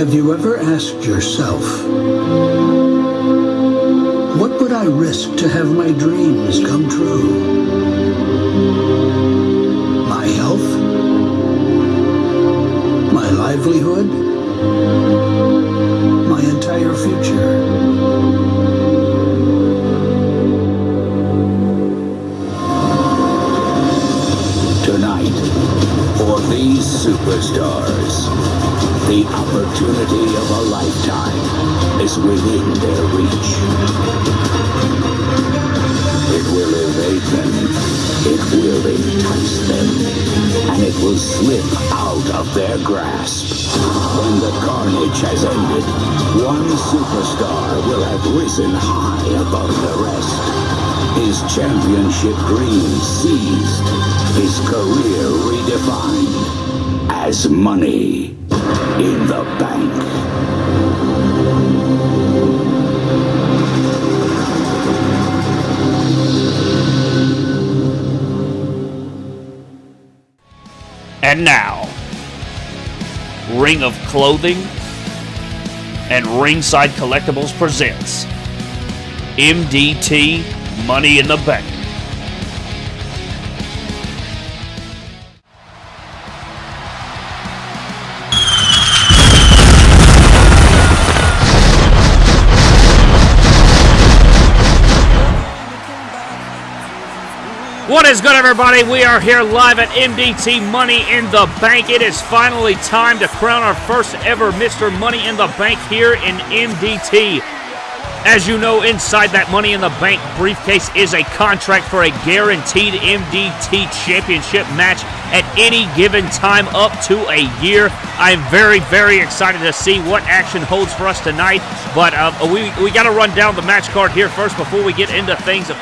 Have you ever asked yourself, what would I risk to have my dreams come true? My health? My livelihood? My entire future? Tonight, for these superstars, the opportunity of a lifetime is within their reach. It will evade them, it will entice them, and it will slip out of their grasp. When the carnage has ended, one superstar will have risen high above the rest. His championship dream seized, his career redefined as money in the bank. And now, Ring of Clothing and Ringside Collectibles presents MDT Money in the Bank. What is good, everybody? We are here live at MDT Money in the Bank. It is finally time to crown our first ever Mr. Money in the Bank here in MDT. As you know, inside that Money in the Bank briefcase is a contract for a guaranteed MDT championship match at any given time up to a year. I am very, very excited to see what action holds for us tonight. But uh, we, we got to run down the match card here first before we get into things.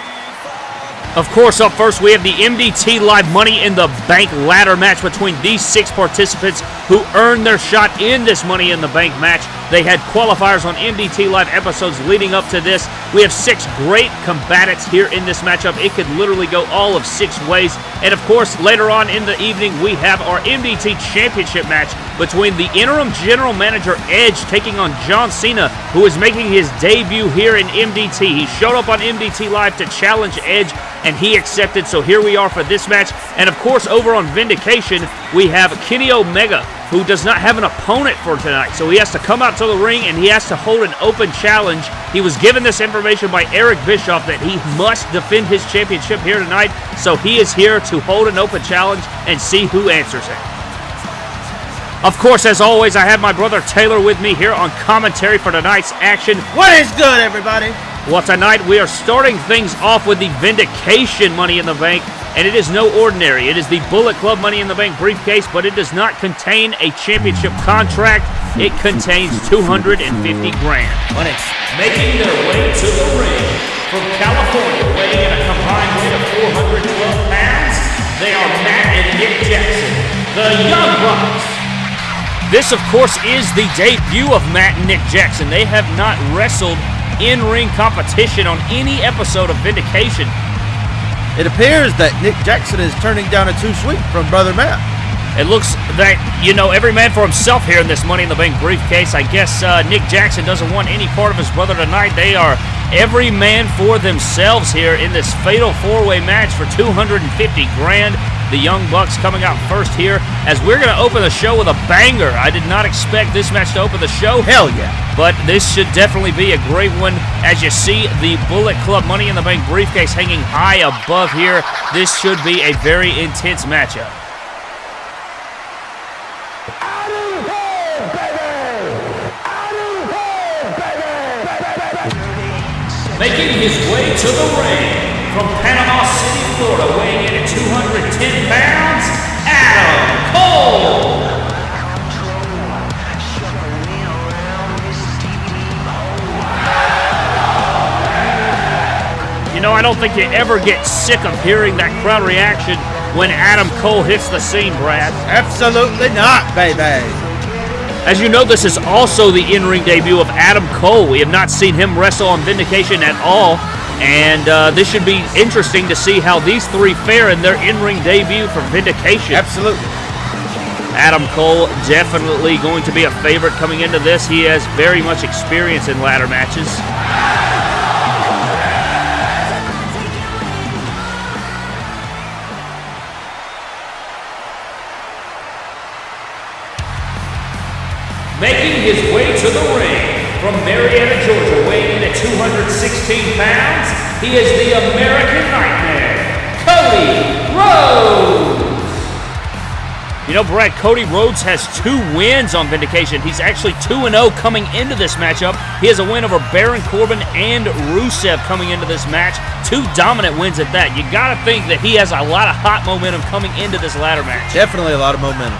Of course, up first, we have the MDT Live Money in the Bank ladder match between these six participants who earned their shot in this Money in the Bank match. They had qualifiers on MDT Live episodes leading up to this. We have six great combatants here in this matchup. It could literally go all of six ways. And of course, later on in the evening, we have our MDT Championship match between the interim general manager Edge taking on John Cena, who is making his debut here in MDT. He showed up on MDT Live to challenge Edge, and he accepted. So here we are for this match. And of course, over on Vindication, we have Kenny Omega, who does not have an opponent for tonight. So he has to come out to the ring and he has to hold an open challenge. He was given this information by Eric Bischoff that he must defend his championship here tonight. So he is here to hold an open challenge and see who answers it. Of course, as always, I have my brother Taylor with me here on commentary for tonight's action. What is good, everybody? Well, tonight we are starting things off with the Vindication Money in the Bank, and it is no ordinary. It is the Bullet Club Money in the Bank briefcase, but it does not contain a championship contract. It contains 250 grand. Making their way to the ring from California, weighing in a combined weight of 412 pounds, they are Matt and Nick Jackson, the Young Bucks. This, of course, is the debut of Matt and Nick Jackson. They have not wrestled in ring competition on any episode of Vindication. It appears that Nick Jackson is turning down a Too Sweet from Brother Matt. It looks that, you know, every man for himself here in this Money in the Bank briefcase. I guess uh, Nick Jackson doesn't want any part of his brother tonight. They are every man for themselves here in this fatal four-way match for 250 grand. The Young Bucks coming out first here as we're going to open the show with a banger. I did not expect this match to open the show. Hell yeah. But this should definitely be a great one. As you see, the Bullet Club Money in the Bank briefcase hanging high above here. This should be a very intense matchup. Making his way to the ring from Panama City, Florida, weighing in at 210 pounds, Adam Cole. You know, I don't think you ever get sick of hearing that crowd reaction when Adam Cole hits the scene, Brad. Absolutely not, baby. As you know, this is also the in-ring debut of Adam Cole. We have not seen him wrestle on Vindication at all, and uh, this should be interesting to see how these three fare in their in-ring debut for Vindication. Absolutely. Adam Cole definitely going to be a favorite coming into this. He has very much experience in ladder matches. Making his way to the ring from Marietta, pounds, he is the American Nightmare, Cody Rhodes. You know, Brad, Cody Rhodes has two wins on Vindication. He's actually 2 0 coming into this matchup. He has a win over Baron Corbin and Rusev coming into this match. Two dominant wins at that. You got to think that he has a lot of hot momentum coming into this ladder match. Definitely a lot of momentum.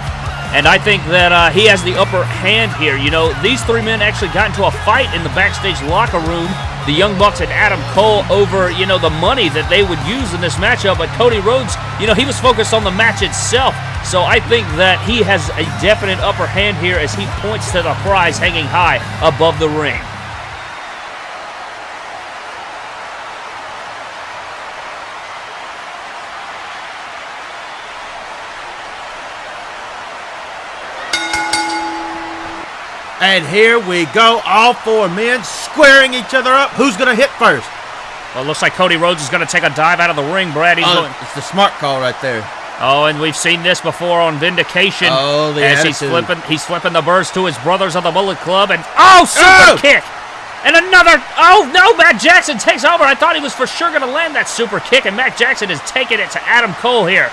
And I think that uh, he has the upper hand here. You know, these three men actually got into a fight in the backstage locker room. The Young Bucks and Adam Cole over, you know, the money that they would use in this matchup. But Cody Rhodes, you know, he was focused on the match itself. So I think that he has a definite upper hand here as he points to the prize hanging high above the ring. And here we go, all four men squaring each other up. Who's going to hit first? Well, it looks like Cody Rhodes is going to take a dive out of the ring, Brad. He's Oh, going, it's the smart call right there. oh, and we've seen this before on Vindication. Oh, the as he's flipping, he's flipping the birds to his brothers of the Bullet Club, and oh, super Oh! kick, and another. Oh no, Matt Jackson takes over. I thought he was for sure going to land that super kick, and Matt Jackson is taking it to Adam Cole here.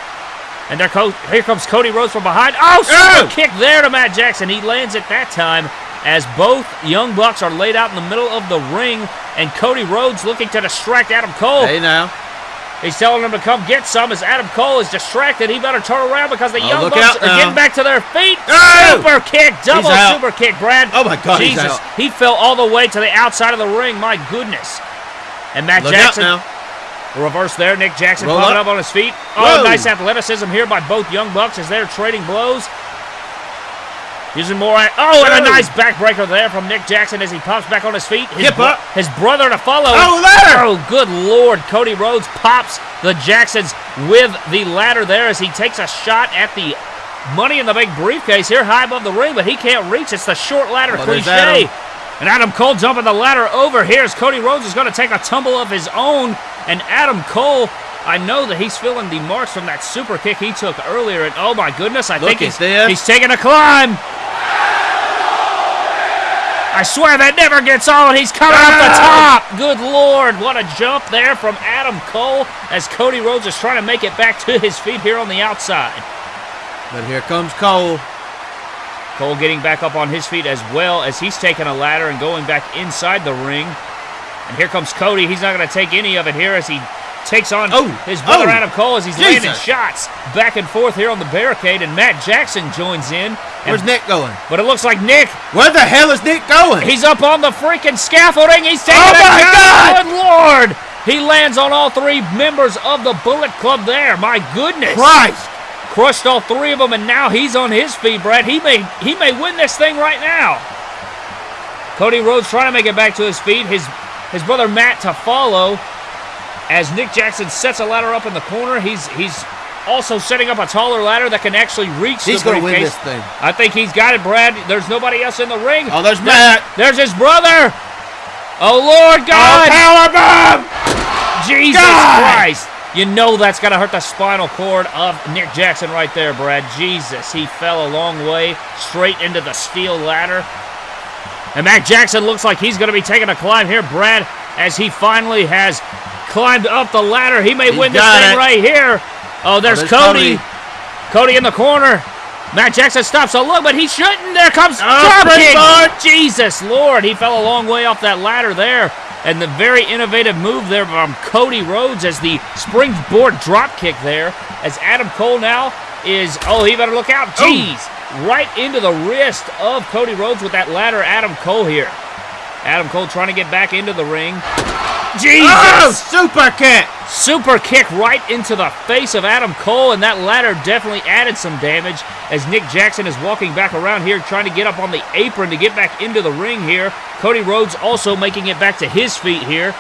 And there, co- here comes Cody Rhodes from behind. Oh, super Oh! kick there to Matt Jackson. He lands it that time as both Young Bucks are laid out in the middle of the ring, and Cody Rhodes looking to distract Adam Cole. Hey now. He's telling him to come get some as Adam Cole is distracted. He better turn around because the Oh, Young Bucks are getting back to their feet. Oh! Super kick, double super kick, Brad. Oh, my God, Jesus, he fell all the way to the outside of the ring. My goodness. And Matt Look out Jackson, reverse there. Nick Jackson Roll popping up. up on his feet. Oh, Whoa. nice athleticism here by both Young Bucks as they're trading blows. Using more. Oh, and a nice backbreaker there from Nick Jackson as he pops back on his feet. His, Hip up. his brother to follow. Oh, ladder. Oh, good lord. Cody Rhodes pops the Jacksons with the ladder there as he takes a shot at the money in the big briefcase here high above the ring, but he can't reach. It's the short ladder cliche. Adam. And Adam Cole jumping the ladder over here as Cody Rhodes is going to take a tumble of his own. And Adam Cole, I know that he's feeling the marks from that super kick he took earlier. And oh my goodness, I Look think he's, this. he's taking a climb. I swear that never gets on. He's coming up the Ah! top. Good lord, what a jump there from Adam Cole as Cody Rhodes is trying to make it back to his feet here on the outside. But here comes Cole. Cole getting back up on his feet as well as he's taking a ladder and going back inside the ring. And here comes Cody. He's not going to take any of it here as he takes on Oh, his brother oh, Adam Cole as he's landing shots back and forth here on the barricade. And Matt Jackson joins in. Where's Nick going? But it looks like Nick Where the hell is Nick going? He's up on the freaking scaffolding. He's taking Oh my. God! Good lord! He lands on all three members of the Bullet Club there. My goodness! Christ. Crushed all three of them, and now he's on his feet, Brad. He may he may win this thing right now. Cody Rhodes trying to make it back to his feet. His his brother Matt to follow. As Nick Jackson sets a ladder up in the corner, he's he's also setting up a taller ladder that can actually reach He's the gonna win this thing. I think he's got it, Brad. There's nobody else in the ring. Oh, there's There- Matt. There's his brother. Oh Lord oh, God! power bomb. Jesus God! Christ! You know that's gonna hurt the spinal cord of Nick Jackson right there, Brad. Jesus, he fell a long way straight into the steel ladder. And Matt Jackson looks like he's gonna be taking a climb here, Brad, as he finally has climbed up the ladder. He may He's win this thing it. right here. Oh, oh, there's, there's Cody. Cody. Cody in the corner. Matt Jackson stops a look, but he shouldn't. There comes Oh, drop kick. springboard. Jesus Lord, he fell a long way off that ladder there. And the very innovative move there from Cody Rhodes as the springboard drop kick there. As Adam Cole now is, oh, he better look out. Oh. Jeez. Right into the wrist of Cody Rhodes with that ladder, Adam Cole here. Adam Cole trying to get back into the ring. Jesus! Oh, super kick. Super kick right into the face of Adam Cole, and that ladder definitely added some damage as Nick Jackson is walking back around here trying to get up on the apron to get back into the ring here. Cody Rhodes also making it back to his feet here.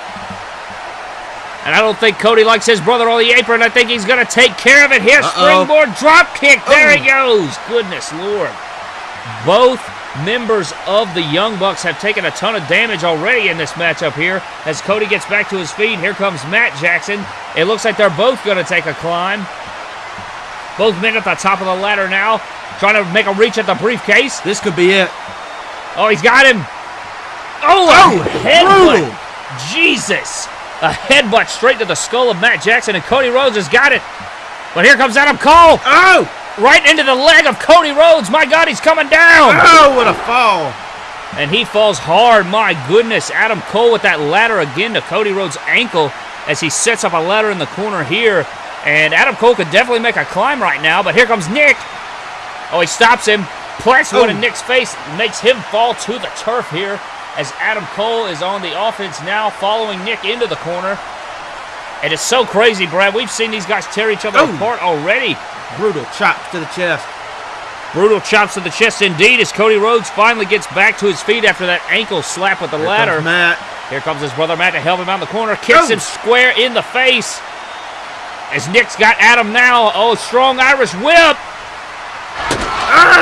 And I don't think Cody likes his brother on the apron. I think he's going to take care of it here. Uh-oh. Springboard drop kick. There he oh. goes. Goodness Lord. Both members of the Young Bucks have taken a ton of damage already in this matchup here. As Cody gets back to his feet, here comes Matt Jackson. It looks like they're both going to take a climb. Both men at the top of the ladder now, trying to make a reach at the briefcase. This could be it. Oh, he's got him. Oh, Oh, headbutt. Jesus. A headbutt straight to the skull of Matt Jackson, and Cody Rhodes has got it. But here comes Adam Cole. Oh! Right into the leg of Cody Rhodes. My God, he's coming down. Oh, what a fall. And he falls hard. My goodness. Adam Cole with that ladder again to Cody Rhodes' ankle as he sets up a ladder in the corner here. And Adam Cole could definitely make a climb right now, but here comes Nick. Oh, he stops him. Plants one in Oh. Nick's face, makes him fall to the turf here as Adam Cole is on the offense now, following Nick into the corner. And it's so crazy, Brad. We've seen these guys tear each other Oh. apart already. Brutal chops to the chest. Brutal chops to the chest indeed as Cody Rhodes finally gets back to his feet after that ankle slap with the Here ladder. comes Matt. Here comes his brother Matt to help him out in the corner. Kicks Oh. him square in the face. As Nick's got Adam now. Oh, strong Irish whip.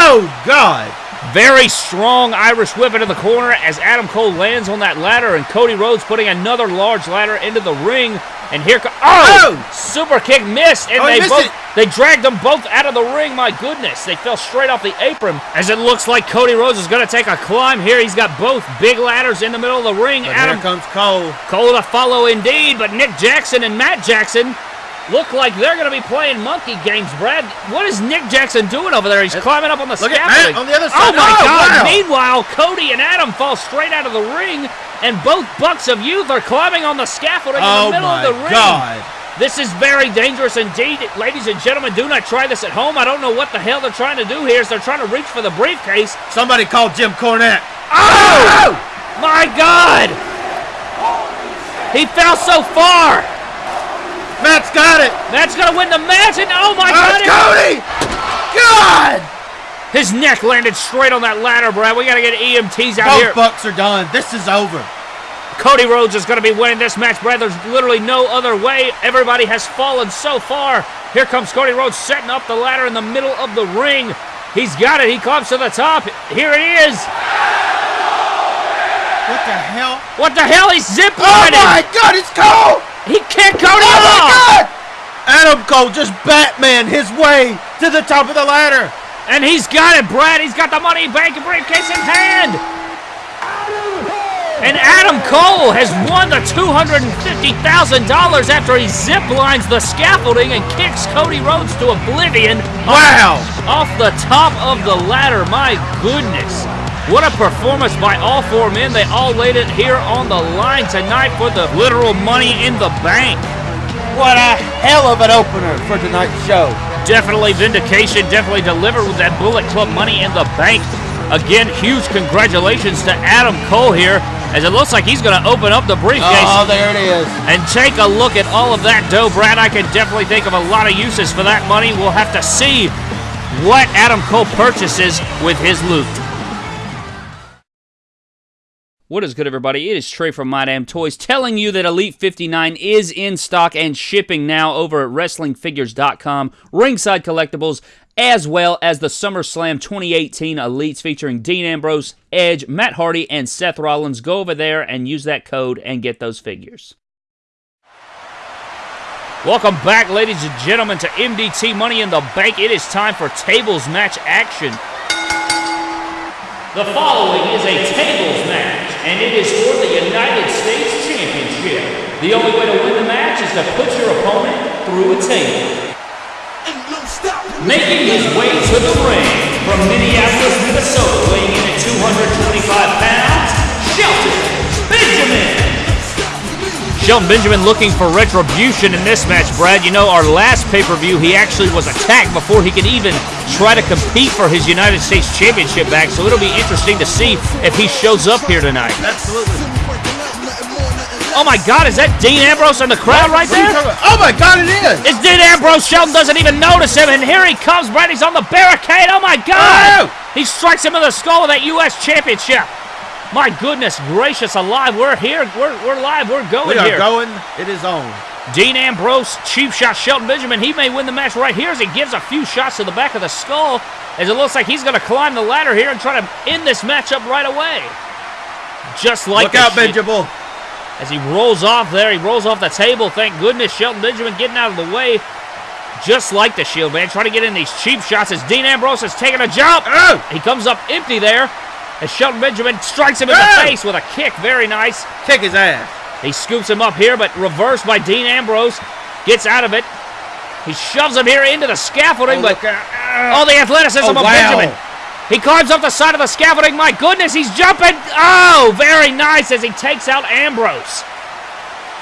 Oh, God. Very strong Irish whip into the corner as Adam Cole lands on that ladder and Cody Rhodes putting another large ladder into the ring. And here comes oh, Oh! super kick missed, and Oh, they both it. they dragged them both out of the ring. My goodness, they fell straight off the apron. As it looks like Cody Rhodes is going to take a climb here. He's got both big ladders in the middle of the ring. But Adam here comes Cole. Cole to follow indeed, but Nick Jackson and Matt Jackson look like they're going to be playing monkey games, Brad. What is Nick Jackson doing over there? He's climbing up on the look at scaffolding. On the other oh side. Oh my Oh, God! wow. Meanwhile, Cody and Adam fall straight out of the ring, and both Bucks of Youth are climbing on the scaffolding in Oh, the middle of the ring. God. This is very dangerous indeed. Ladies and gentlemen, do not try this at home. I don't know what the hell they're trying to do here. Is they're trying to reach for the briefcase. Somebody call Jim Cornette. Oh! My God! He fell so far. Matt's got it. That's gonna win the match, and oh my Oh, God! it's Cody. God. His neck landed straight on that ladder, Brad. We gotta get EMTs out here. Both Bucks are done. This is over. Cody Rhodes is gonna be winning this match, Brad. There's literally no other way. Everybody has fallen so far. Here comes Cody Rhodes setting up the ladder in the middle of the ring. He's got it. He climbs to the top. Here it is. What the hell? What the hell? He's zip Oh my God! It's Cole. He kicked Cody Oh my off. God! Adam Cole just Batman his way to the top of the ladder. And he's got it, Brad. He's got the money bank and briefcase in hand. And Adam Cole has won the $250,000 after he ziplines the scaffolding and kicks Cody Rhodes to oblivion Wow! off the top of the ladder. My goodness. What a performance by all four men. They all laid it here on the line tonight for the literal money in the bank. What a hell of an opener for tonight's show. Definitely vindication, definitely delivered with that Bullet Club money in the bank. Again, huge congratulations to Adam Cole here, as it looks like he's going to open up the briefcase Oh, there it is. and take a look at all of that dough. Brad, I can definitely think of a lot of uses for that money. We'll have to see what Adam Cole purchases with his loot. What is good, everybody? It is Trey from My Damn Toys telling you that Elite 59 is in stock and shipping now over at WrestlingFigures.com, Ringside Collectibles, as well as the SummerSlam 2018 Elites featuring Dean Ambrose, Edge, Matt Hardy, and Seth Rollins. Go over there and use that code and get those figures. Welcome back, ladies and gentlemen, to MDT Money in the Bank. It is time for tables match action. The following is a tables match, and it is for the United States Championship. The only way to win the match is to put your opponent through a table. Making his way to the ring from Minneapolis, Minnesota, weighing in at 225 pounds, Shelton Benjamin. Shelton Benjamin looking for retribution in this match, Brad. You know, our last pay-per-view, he actually was attacked before he could even try to compete for his United States Championship back, so it'll be interesting to see if he shows up here tonight. Absolutely. Oh my God, is that Dean Ambrose in the crowd right What are you there? Oh my God, it is. It's Dean Ambrose. Shelton doesn't even notice him, and here he comes. Brad, he's on the barricade. Oh my God! Oh! He strikes him in the skull with that U.S. Championship. My goodness gracious alive, we're here. We're, we're live. We're going We are here. going. It is on. Dean Ambrose, cheap shot Shelton Benjamin. He may win the match right here as he gives a few shots to the back of the skull as it looks like he's going to climb the ladder here and try to end this matchup right away. Just like Look out, Benjamin. as he rolls off there. He rolls off the table. Thank goodness Shelton Benjamin getting out of the way. Just like the Shield man, trying to get in these cheap shots as Dean Ambrose is taking a jump. Oh! He comes up empty there as Shelton Benjamin strikes him in Oh! the face with a kick. Very nice. Kick his ass. He scoops him up here, but reversed by Dean Ambrose. Gets out of it. He shoves him here into the scaffolding, oh, but look out. oh, the athleticism Oh, of wow. Benjamin. He climbs up the side of the scaffolding. My goodness, he's jumping. Oh, very nice as he takes out Ambrose.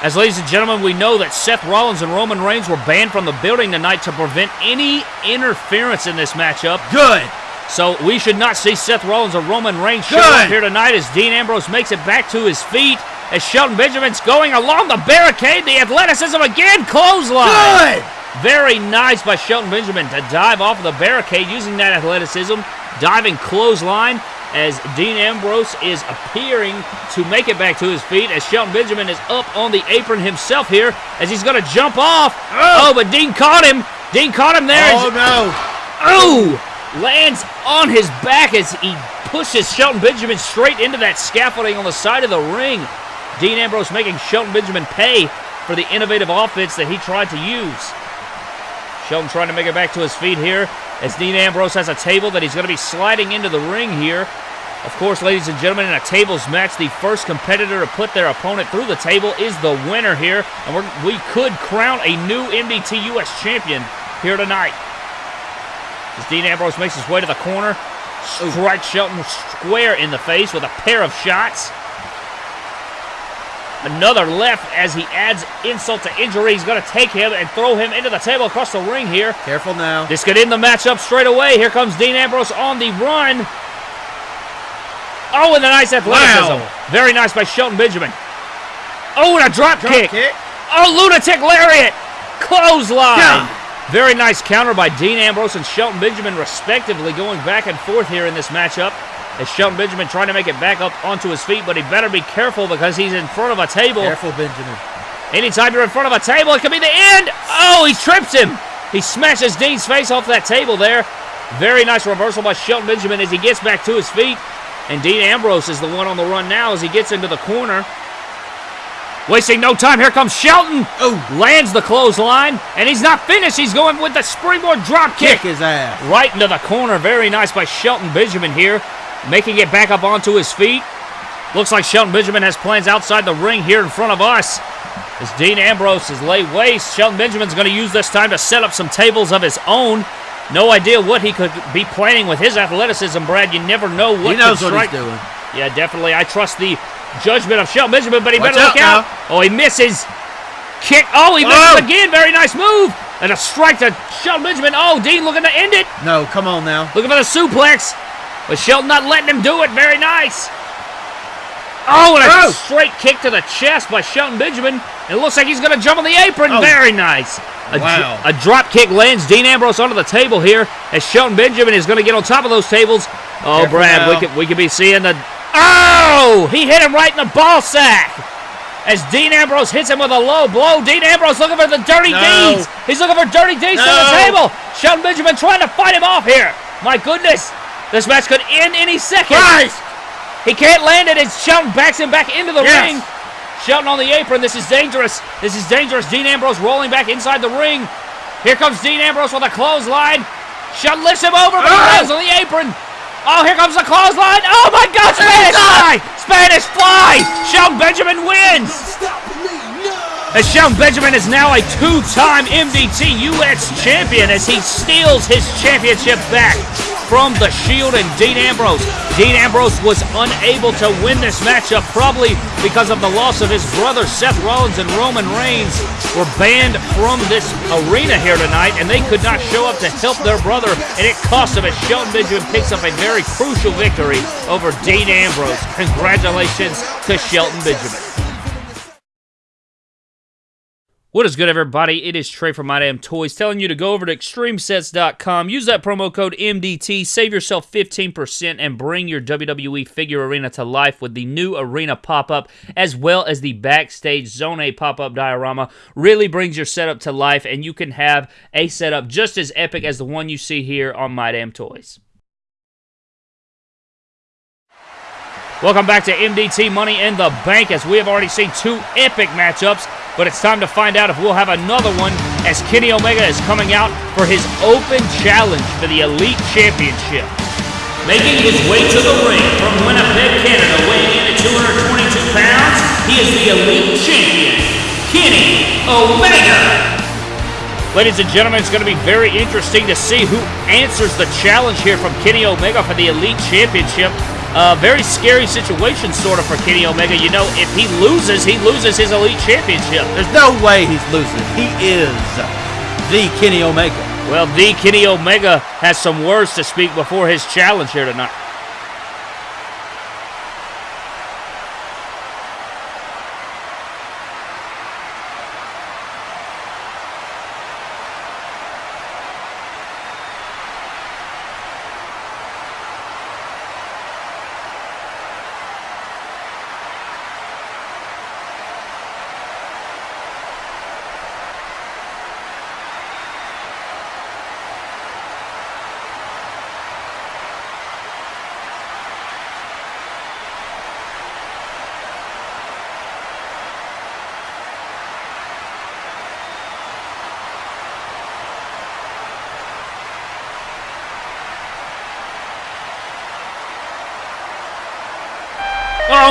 As ladies and gentlemen, we know that Seth Rollins and Roman Reigns were banned from the building tonight to prevent any interference in this matchup. Good. So we should not see Seth Rollins or Roman Reigns show up here tonight as Dean Ambrose makes it back to his feet. As Shelton Benjamin's going along the barricade, the athleticism again, clothesline. Good. Very nice by Shelton Benjamin to dive off of the barricade using that athleticism. Diving clothesline as Dean Ambrose is appearing to make it back to his feet as Shelton Benjamin is up on the apron himself here as he's going to jump off. Oh. Oh, but Dean caught him. Dean caught him there. Oh, no. Oh! Lands on his back as he pushes Shelton Benjamin straight into that scaffolding on the side of the ring. Dean Ambrose making Shelton Benjamin pay for the innovative offense that he tried to use. Shelton trying to make it back to his feet here as Dean Ambrose has a table that he's going to be sliding into the ring here. Of course, ladies and gentlemen, in a tables match, the first competitor to put their opponent through the table is the winner here, and we could crown a new MDT US champion here tonight. As Dean Ambrose makes his way to the corner, strikes Shelton square in the face with a pair of shots. Another left as he adds insult to injury. He's going to take him and throw him into the table across the ring here. Careful now. This could end the matchup straight away. Here comes Dean Ambrose on the run. Oh, and a nice athleticism. Wow. Very nice by Shelton Benjamin. Oh, and a drop, Drop kick. kick. Oh, lunatic lariat. Clothesline. Yeah. Very nice counter by Dean Ambrose and Shelton Benjamin, respectively, going back and forth here in this matchup. As Shelton Benjamin trying to make it back up onto his feet, but he better be careful because he's in front of a table. Careful, Benjamin. Anytime you're in front of a table, it could be the end. Oh, he trips him. He smashes Dean's face off that table there. Very nice reversal by Shelton Benjamin as he gets back to his feet. And Dean Ambrose is the one on the run now as he gets into the corner. Wasting no time, here comes Shelton. Oh. Lands the clothesline, and he's not finished. He's going with the springboard drop Kick kick. his ass. Right into the corner. Very nice by Shelton Benjamin here. Making it back up onto his feet. Looks like Shelton Benjamin has plans outside the ring here in front of us. As Dean Ambrose is laid waste, Shelton Benjamin's going to use this time to set up some tables of his own. No idea what he could be planning with his athleticism, Brad. You never know what He knows what he's doing. Yeah, definitely. I trust the judgment of Shelton Benjamin, but he Watch better look out out. Oh, he misses. Kick. Oh, he misses Oh. again. Very nice move. And a strike to Shelton Benjamin. Oh, Dean looking to end it. No, come on now. Looking for the suplex. But Shelton not letting him do it. Very nice. Oh, and a Oh. straight kick to the chest by Shelton Benjamin. It looks like he's going to jump on the apron. Oh. Very nice. A, Wow. a drop kick lands Dean Ambrose onto the table here as Shelton Benjamin is going to get on top of those tables. Oh, Careful Brad, we could, we could be seeing the. Oh! He hit him right in the ball sack. As Dean Ambrose hits him with a low blow, Dean Ambrose looking for the dirty No. deeds. He's looking for dirty deeds to the table. Shelton Benjamin trying to fight him off here. My goodness. This match could end any second. Christ! He can't land it, and Shelton backs him back into the Yes. ring. Shelton on the apron. This is dangerous. This is dangerous. Dean Ambrose rolling back inside the ring. Here comes Dean Ambrose with a clothesline. Shelton lifts him over, but he Oh. lands on the apron. Oh, here comes the clothesline. Oh my God, Spanish fly! Spanish fly! Shelton Benjamin wins. As Shelton Benjamin is now a two-time MDT US champion as he steals his championship back from the Shield and Dean Ambrose. Dean Ambrose was unable to win this matchup probably because of the loss of his brother Seth Rollins and Roman Reigns were banned from this arena here tonight and they could not show up to help their brother and it cost him as Shelton Benjamin picks up a very crucial victory over Dean Ambrose. Congratulations to Shelton Benjamin. What is good, everybody? It is Trey from My Damn Toys telling you to go over to extremesets.com, use that promo code MDT, save yourself 15%, and bring your WWE figure arena to life with the new arena pop up as well as the backstage Zone A pop up diorama. Really brings your setup to life, and you can have a setup just as epic as the one you see here on My Damn Toys. Welcome back to MDT Money in the Bank as we have already seen two epic matchups but it's time to find out if we'll have another one as Kenny Omega is coming out for his open challenge for the Elite Championship. Making his way to the ring from Winnipeg, Canada, weighing in at 222 pounds, he is the Elite Champion, Kenny Omega. Ladies and gentlemen, it's going to be very interesting to see who answers the challenge here from Kenny Omega for the Elite Championship. Uh, very scary situation, sort of, for Kenny Omega. You know, if he loses, he loses his Elite Championship. There's no way he's losing. He is the Kenny Omega. Well, the Kenny Omega has some words to speak before his challenge here tonight.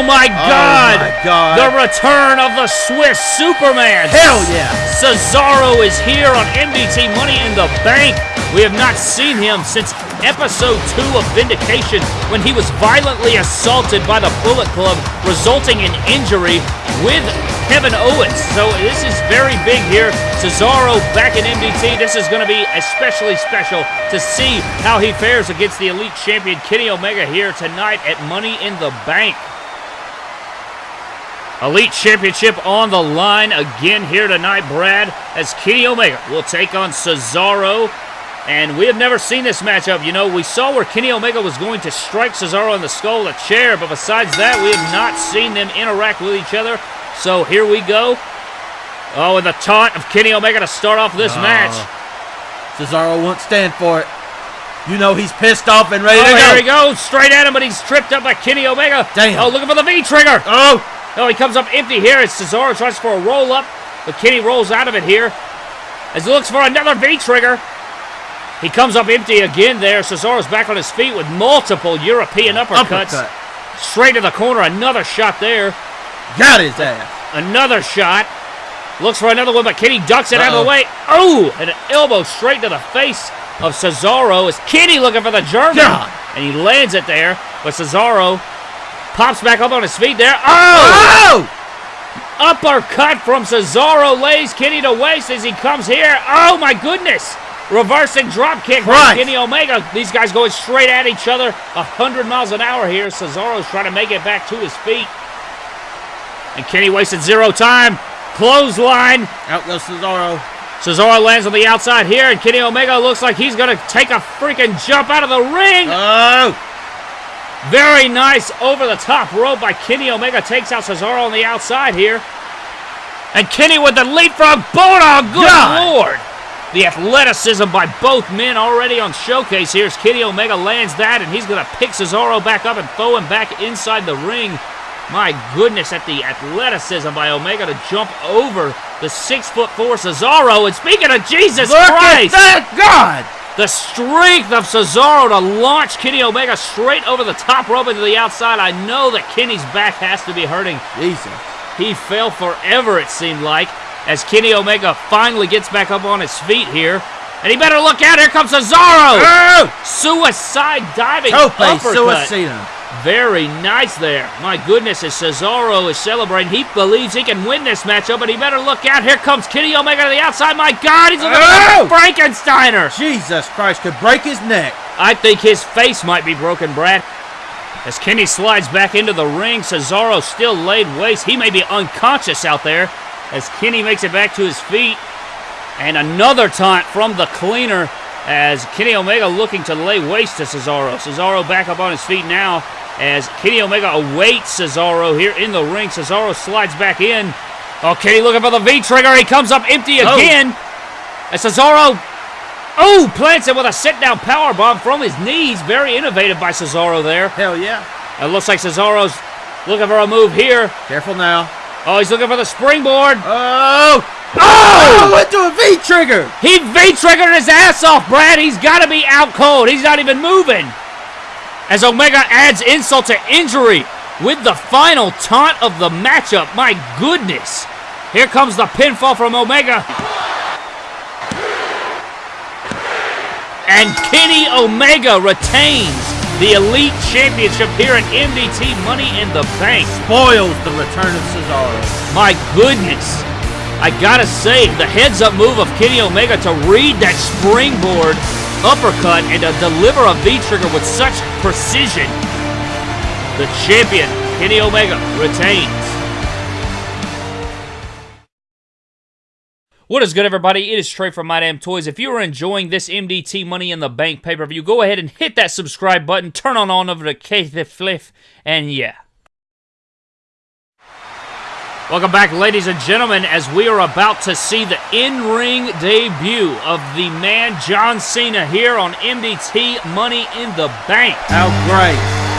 Oh my oh God! Oh my God. The return of the Swiss Superman! Hell yeah! Cesaro is here on MDT Money in the Bank. We have not seen him since episode 2 of Vindication when he was violently assaulted by the Bullet Club, resulting in injury with Kevin Owens. So this is very big here. Cesaro back in MDT. This is going to be especially special to see how he fares against the Elite Champion Kenny Omega here tonight at Money in the Bank. Elite Championship on the line again here tonight, Brad, as Kenny Omega will take on Cesaro. And we have never seen this matchup. You know, we saw where Kenny Omega was going to strike Cesaro in the skull with a chair, but besides that, we have not seen them interact with each other. So here we go. Oh, and the taunt of Kenny Omega to start off this Oh. match. Cesaro won't stand for it. You know he's pissed off and ready Oh, to go. here he goes, straight at him, but he's tripped up by Kenny Omega. Damn. Oh, looking for the V-trigger. Oh! Oh, he comes up empty here as Cesaro tries for a roll up, but Kenny rolls out of it here as he looks for another V trigger. He comes up empty again there. Cesaro's back on his feet with multiple European uppercuts. Uppercut. Straight to the corner, another shot there. Got his ass. Another shot. Looks for another one, but Kenny ducks it out of the way. Oh, and an elbow straight to the face of Cesaro as Kenny looking for the German. God. And he lands it there, but Cesaro pops back up on his feet there. Oh! Oh! Uppercut from Cesaro lays Kenny to waste as he comes here. Oh my goodness! Reversing drop kick Christ. Kenny Omega. These guys going straight at each other, 100 miles an hour here. Cesaro's trying to make it back to his feet. And Kenny wasted zero time. Clothesline. Out goes Cesaro. Cesaro lands on the outside here, and Kenny Omega looks like he's going to take a freaking jump out of the ring. Oh! Very nice over the top rope by Kenny Omega. Takes out Cesaro on the outside here. And Kenny with the leapfrog bulldog. Good God. lord. The athleticism by both men already on showcase here as Kenny Omega lands that, and he's going to pick Cesaro back up and throw him back inside the ring. My goodness, at the athleticism by Omega to jump over the six foot four Cesaro. And speaking of Jesus Look Christ, at that! God! The strength of Cesaro to launch Kenny Omega straight over the top rope into the outside. I know that Kenny's back has to be hurting. Jesus. He fell forever, it seemed like, as Kenny Omega finally gets back up on his feet here. And he better look out. Here comes Cesaro. Oh! Suicide diving Tope uppercut. suicida. Very nice there. My goodness, as Cesaro is celebrating, he believes he can win this matchup, but he better look out. Here comes Kenny Omega to the outside. My God, he's looking Oh! a Frankensteiner. Jesus Christ, could break his neck. I think his face might be broken, Brad. As Kenny slides back into the ring, Cesaro still laid waste. He may be unconscious out there. as Kenny makes it back to his feet. And another taunt from the cleaner as Kenny Omega looking to lay waste to Cesaro. Cesaro back up on his feet now as Kenny Omega awaits Cesaro here in the ring. Cesaro slides back in. Oh, Kenny looking for the V-trigger. He comes up empty Oh. again. As Cesaro, oh, plants it with a sit-down power bomb from his knees. Very innovative by Cesaro there. Hell yeah. It looks like Cesaro's looking for a move here. Careful now. Oh, he's looking for the springboard. Oh! Oh! Oh, went to a V trigger. He V-triggered his ass off, Brad. He's got to be out cold. He's not even moving. As Omega adds insult to injury with the final taunt of the matchup. My goodness. Here comes the pinfall from Omega. And Kenny Omega retains the Elite Championship here at MDT Money in the Bank. Spoils the return of Cesaro. My goodness. I gotta say, the heads up move of Kenny Omega to read that springboard uppercut and to deliver a V trigger with such precision. The champion, Kenny Omega, retains. What is good, everybody? It is Trey from My Damn Toys. If you are enjoying this MDT Money in the Bank pay per view, go ahead and hit that subscribe button, turn on on over to Keith Fliff, and yeah. Welcome back, ladies and gentlemen, as we are about to see the in-ring debut of the man John Cena here on MDT Money in the Bank. How great.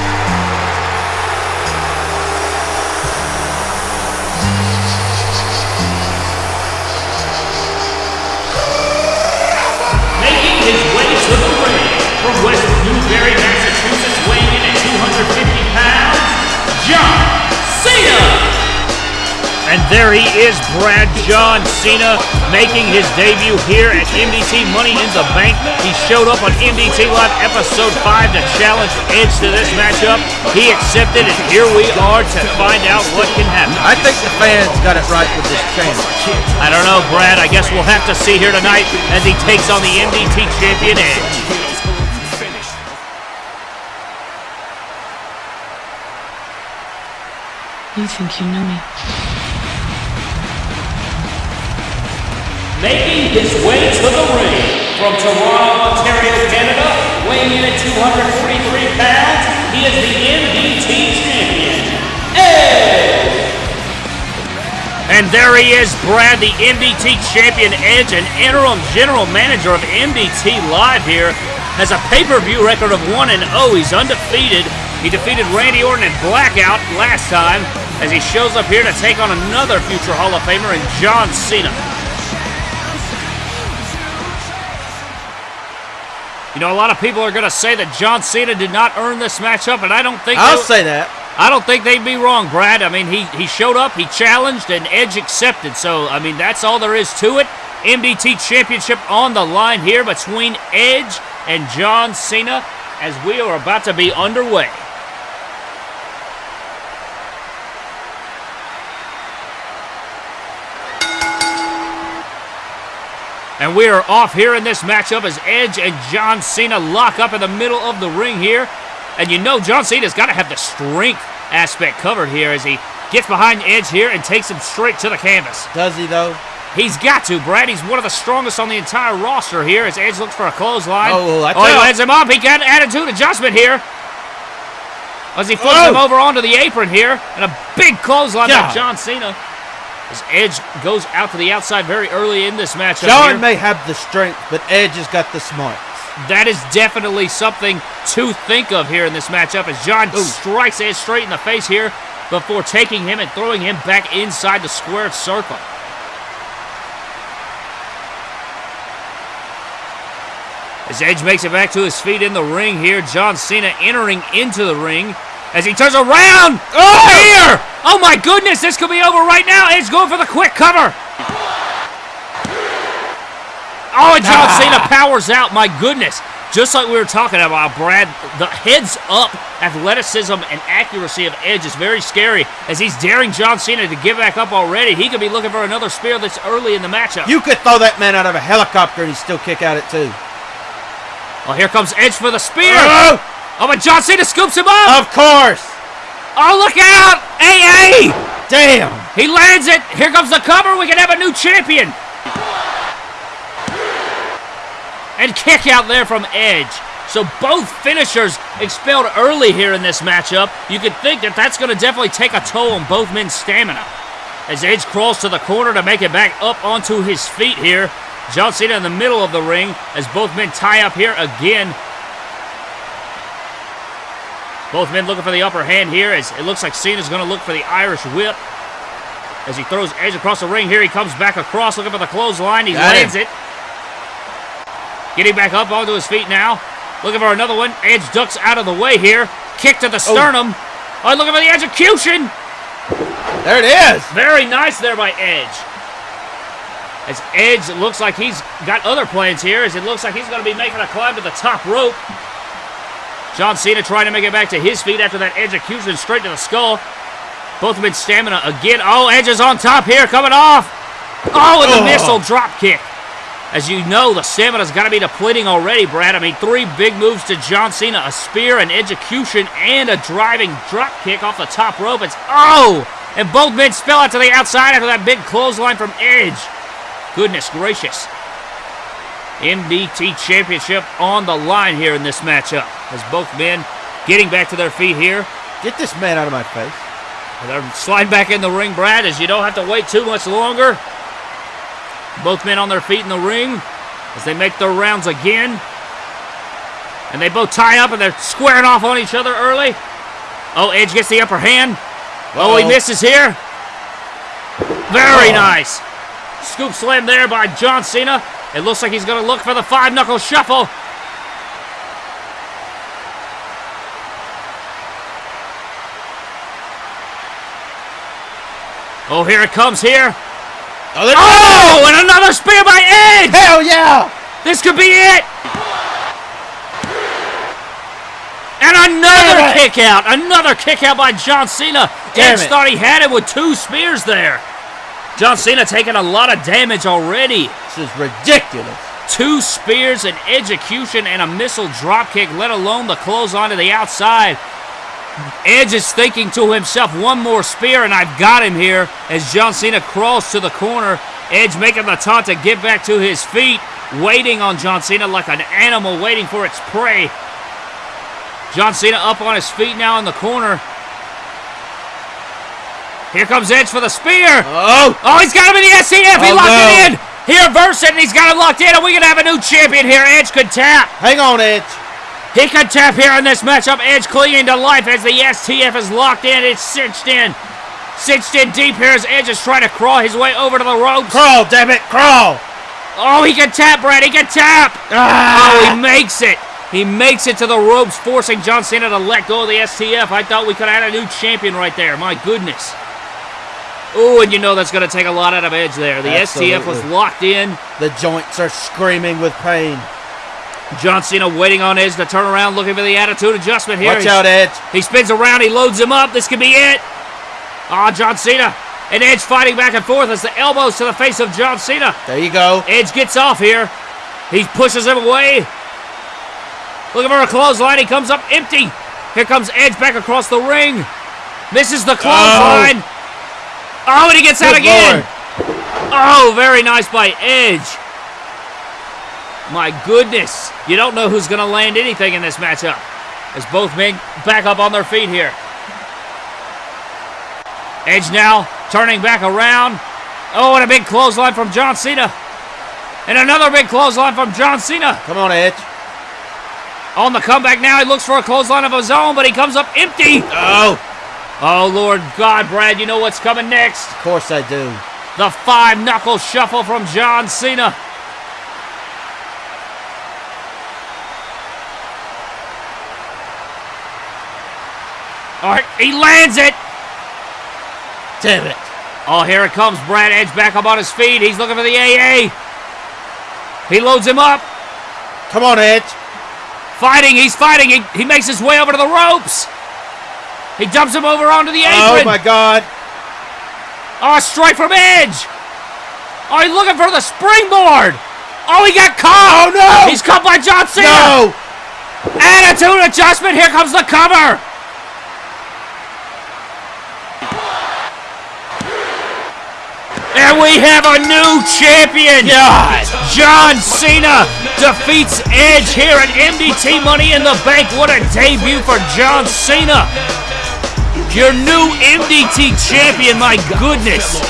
And there he is, Brad John Cena, making his debut here at MDT Money in the Bank. He showed up on MDT Live Episode 5 to challenge Edge to this matchup. He accepted, and here we are to find out what can happen. I think the fans got it right with this change. I don't know, Brad. I guess we'll have to see here tonight as he takes on the MDT champion Edge. You think you know me? Making his way to the ring from Toronto, Ontario, Canada, weighing in at 243 pounds, he is the MDT champion, Edge! And there he is, Brad, the MDT champion Edge, and interim general manager of MDT Live here, has a pay-per-view record of 1 and 0. He's undefeated. He defeated Randy Orton in Blackout last time as he shows up here to take on another future Hall of Famer in John Cena. You know, a lot of people are going to say that John Cena did not earn this matchup, and I don't think I'll say that. I don't think they'd be wrong, Brad. I mean, he he showed up, he challenged, and Edge accepted. So, I mean, that's all there is to it. MDT Championship on the line here between Edge and John Cena as we are about to be underway. And we are off here in this matchup as Edge and John Cena lock up in the middle of the ring here. And you know John Cena's got to have the strength aspect covered here as he gets behind Edge here and takes him straight to the canvas. Does he, though? He's got to, Brad. He's one of the strongest on the entire roster here as Edge looks for a clothesline. Oh, I oh he lands him up. He got an attitude adjustment here. As he flips Oh. him over onto the apron here. And a big clothesline by John Cena. As Edge goes out to the outside very early in this matchup. John here. may have the strength, but Edge has got the smarts. That is definitely something to think of here in this matchup as John Ooh. strikes Edge straight in the face here before taking him and throwing him back inside the squared circle. As Edge makes it back to his feet in the ring here, John Cena entering into the ring as he turns around. Oh, here! Oh my goodness, this could be over right now. Edge going for the quick cover. Oh, and John Cena powers out. My goodness. Just like we were talking about, Brad, the heads up athleticism and accuracy of Edge is very scary as he's daring John Cena to give back up already. He could be looking for another spear this early in the matchup. You could throw that man out of a helicopter and he'd still kick out it, too. oh, here comes Edge for the spear. Oh, Oh, but John Cena scoops him up. of course. Oh, look out! AA! Damn. He lands it. Here comes the cover. We can have a new champion. And kick out there from Edge. So both finishers expelled early here in this matchup. You could think that that's going to definitely take a toll on both men's stamina. As Edge crawls to the corner to make it back up onto his feet here. John Cena in the middle of the ring as both men tie up here again. Both men looking for the upper hand here as it looks like Cena's going to look for the Irish whip. As he throws Edge across the ring here, he comes back across looking for the clothesline. He Got lands him. it. Getting back up onto his feet now. Looking for another one. Edge ducks out of the way here. Kick to the oh. sternum. Oh, looking for the execution. There it is. Very nice there by Edge. As Edge looks like he's got other plans here, as it looks like he's going to be making a climb to the top rope. John Cena trying to make it back to his feet after that execution straight to the skull. Both men stamina again. Oh, Edge is on top here, coming off. Oh, and the Oh. missile drop kick. As you know, the stamina's got to be depleting already, Brad. I mean, three big moves to John Cena, a spear, an execution, and a driving drop kick off the top rope. It's, oh! And both men spill out to the outside after that big clothesline from Edge. Goodness gracious. MDT Championship on the line here in this matchup. As both men getting back to their feet here. Get this man out of my face. They're sliding back in the ring, Brad, as you don't have to wait too much longer. Both men on their feet in the ring as they make their rounds again. And they both tie up and they're squaring off on each other early. Oh, Edge gets the upper hand. Oh, he Uh-oh. misses here. Very Oh. nice. Scoop slam there by John Cena. It looks like he's going to look for the five knuckle shuffle. Oh, here it comes here. Oh, Oh, and another spear by Edge. Hell yeah. This could be it. And another kick out. Another kick out by John Cena. Damn Edge it. thought he had it with two spears there. John Cena taking a lot of damage already. This is ridiculous. Two spears, an execution, and a missile dropkick, let alone the clothesline to the outside. Edge is thinking to himself, one more spear, and I've got him here. As John Cena crawls to the corner, Edge making the taunt to get back to his feet, waiting on John Cena like an animal waiting for its prey. John Cena up on his feet now in the corner. Here comes Edge for the spear. Oh. Oh, he's got him in the STF. He Oh, locked no. it in. He reversed it, and he's got him locked in, and we're going to have a new champion here. Edge could tap. Hang on, Edge. He could tap here in this matchup. Edge clinging to life as the STF is locked in. It's cinched in. Cinched in deep here as Edge is trying to crawl his way over to the ropes. Crawl, damn it, crawl. Oh, he can tap, Brad. He can tap. Ah. Oh, he makes it. He makes it to the ropes, forcing John Cena to let go of the STF. I thought we could have had a new champion right there. My goodness. Oh, and you know that's going to take a lot out of Edge there. The STF was locked in. The joints are screaming with pain. John Cena waiting on Edge to turn around, looking for the attitude adjustment here. Watch He's- out, Edge. He spins around, he loads him up. This could be it. Ah, John Cena. And Edge fighting back and forth as the elbows to the face of John Cena. There you go. Edge gets off here. He pushes him away. Looking for a clothesline. He comes up empty. Here comes Edge back across the ring. Misses the clothesline. Oh, Oh, and he gets out again. Oh, very nice by Edge. My goodness. You don't know who's going to land anything in this matchup. As both men back up on their feet here. Edge now turning back around. Oh, and a big clothesline from John Cena. And another big clothesline from John Cena. Come on, Edge. On the comeback now, he looks for a clothesline of his own, but he comes up empty. Oh, Oh, Lord God, Brad, you know what's coming next. of course I do. The five knuckle shuffle from John Cena. All right, he lands it. Damn it. Oh, here it comes. Brad Edge back up on his feet. He's looking for the AA. He loads him up. Come on, Edge. Fighting, he's fighting. He, he makes his way over to the ropes. He dumps him over onto the oh, apron. Oh, my God. Oh, a strike from Edge. Oh, he's looking for the springboard. Oh, he got caught. Oh, no. He's caught by John Cena. No. Attitude adjustment. Here comes the cover. And we have a new champion! God. John Cena defeats Edge here at MDT Money in the Bank. What a debut for John Cena! Your new MDT champion, my goodness.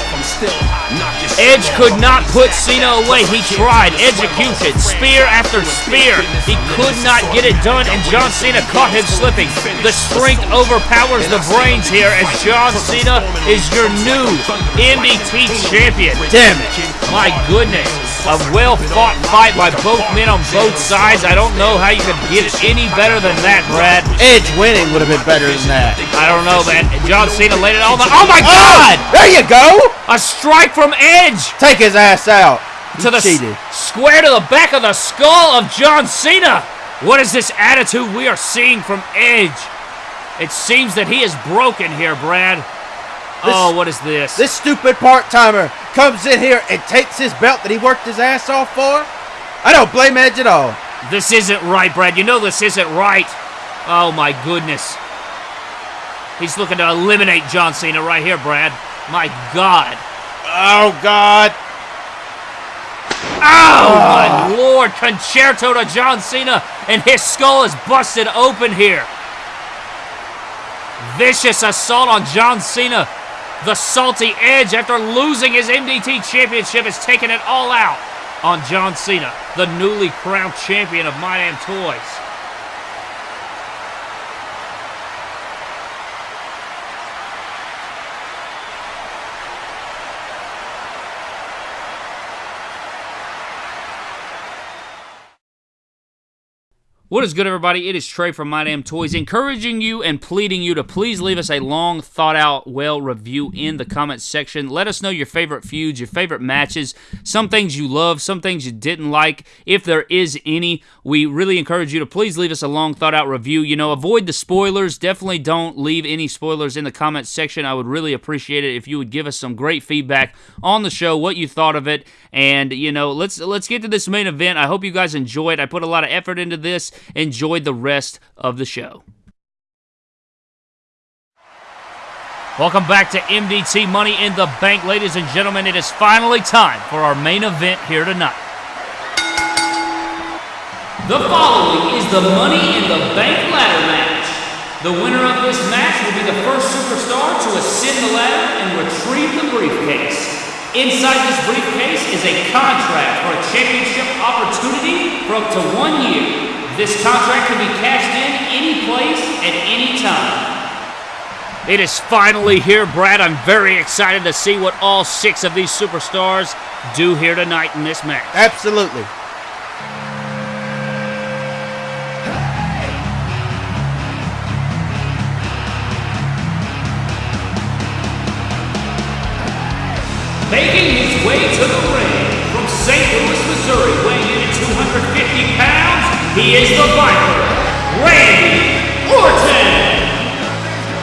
Edge could not put Cena away. He tried. Execution. Spear after spear. He could not get it done, and John Cena caught him slipping. The strength overpowers the brains here as John Cena is your new MDT champion. Damn it. My goodness. A well fought fight by both men on both sides. I don't know how you could get it any better than that, Brad. Edge winning would have been better than that. I don't know, man. John Cena laid it all down. Oh my God! There you go. A strike from Edge Take his ass out. to the cheated. square to the back of the skull of John Cena. What is this attitude we are seeing from Edge? It seems that he is broken here, Brad. Oh, what is this? This stupid part timer comes in here and takes his belt that he worked his ass off for. I don't blame Edge at all. This isn't right, Brad. You know this isn't right. Oh my goodness. He's looking to eliminate John Cena right here, Brad. My God. Oh God. Oh ah. my lord. Con-Chair-To to John Cena, and his skull is busted open here. Vicious assault on John Cena. The salty edge after losing his MDT championship is taking it all out on John Cena, the newly crowned champion of My Damn Toys. What is good, everybody? It is Trey from My Damn Toys, encouraging you and pleading you to please leave us a long, thought out, well review in the comments section. Let us know your favorite feuds, your favorite matches, some things you love, some things you didn't like, if there is any. We really encourage you to please leave us a long, thought out review. You know, avoid the spoilers. Definitely don't leave any spoilers in the comments section. I would really appreciate it if you would give us some great feedback on the show, what you thought of it, and you know, let's let's get to this main event. I hope you guys enjoyed. I put a lot of effort into this. Enjoy the rest of the show. Welcome back to MDT Money in the Bank, ladies and gentlemen. It is finally time for our main event here tonight. The following is the Money in the Bank ladder match. The winner of this match will be the first superstar to ascend the ladder and retrieve the briefcase. Inside this briefcase is a contract for a championship opportunity for up to one year. This contract can be cashed in any place at any time. It is finally here, Brad. I'm very excited to see what all six of these superstars do here tonight in this match. Absolutely. Making